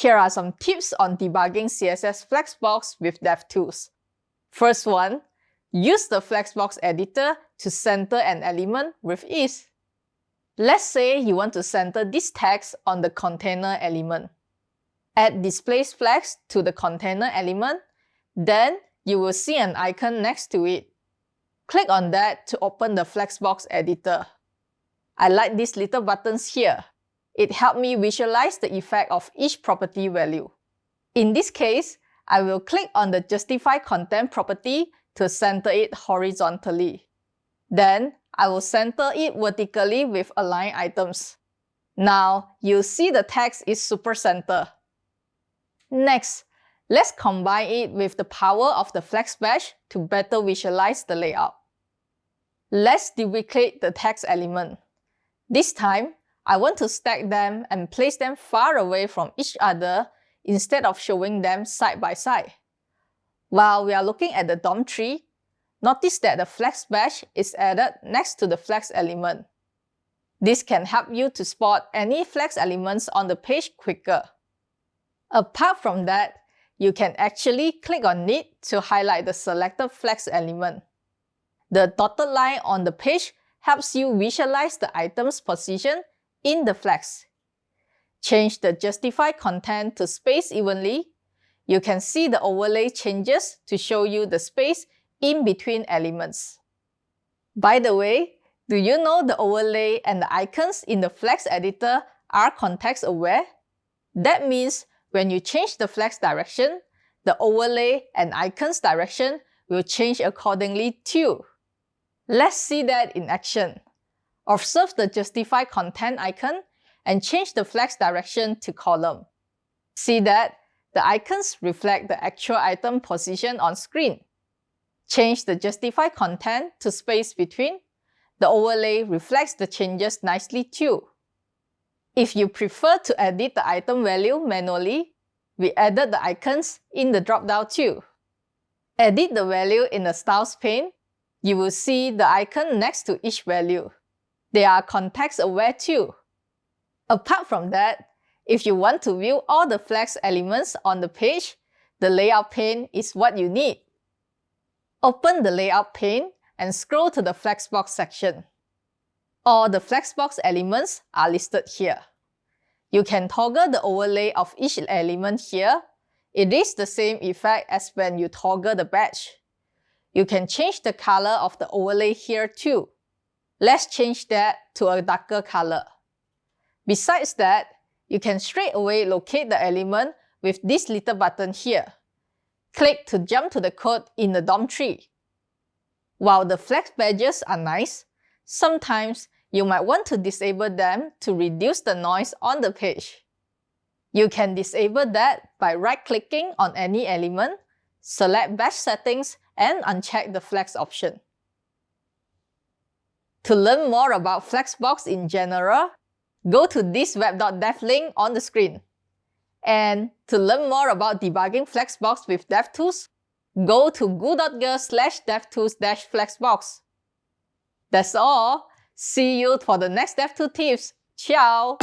Here are some tips on debugging CSS Flexbox with DevTools. First one, use the Flexbox editor to center an element with ease. Let's say you want to center this text on the container element. Add display flex to the container element, then you will see an icon next to it. Click on that to open the Flexbox editor. I like these little buttons here. It helped me visualize the effect of each property value. In this case, I will click on the Justify Content property to center it horizontally. Then, I will center it vertically with align items. Now, you see the text is super center. Next, let's combine it with the power of the Flex Badge to better visualize the layout. Let's duplicate the text element. This time, I want to stack them and place them far away from each other instead of showing them side by side. While we are looking at the DOM tree, notice that the flex badge is added next to the flex element. This can help you to spot any flex elements on the page quicker. Apart from that, you can actually click on it to highlight the selected flex element. The dotted line on the page helps you visualize the item's position in the flex. Change the justify content to space evenly. You can see the overlay changes to show you the space in between elements. By the way, do you know the overlay and the icons in the Flex editor are context aware? That means when you change the flex direction, the overlay and icons direction will change accordingly too. Let's see that in action. Observe the Justify Content icon and change the flex direction to column. See that the icons reflect the actual item position on screen. Change the Justify Content to space between. The overlay reflects the changes nicely too. If you prefer to edit the item value manually, we added the icons in the drop-down too. Edit the value in the Styles pane. You will see the icon next to each value. They are context-aware too. Apart from that, if you want to view all the flex elements on the page, the Layout pane is what you need. Open the Layout pane and scroll to the Flexbox section. All the Flexbox elements are listed here. You can toggle the overlay of each element here. It is the same effect as when you toggle the badge. You can change the color of the overlay here too. Let's change that to a darker color. Besides that, you can straight away locate the element with this little button here. Click to jump to the code in the DOM tree. While the flex badges are nice, sometimes you might want to disable them to reduce the noise on the page. You can disable that by right-clicking on any element, select Badge Settings and uncheck the Flex option. To learn more about Flexbox in general, go to this web.dev link on the screen. And to learn more about debugging Flexbox with DevTools, go to goo.gl slash devtools-flexbox. That's all. See you for the next DevTools tips. Ciao!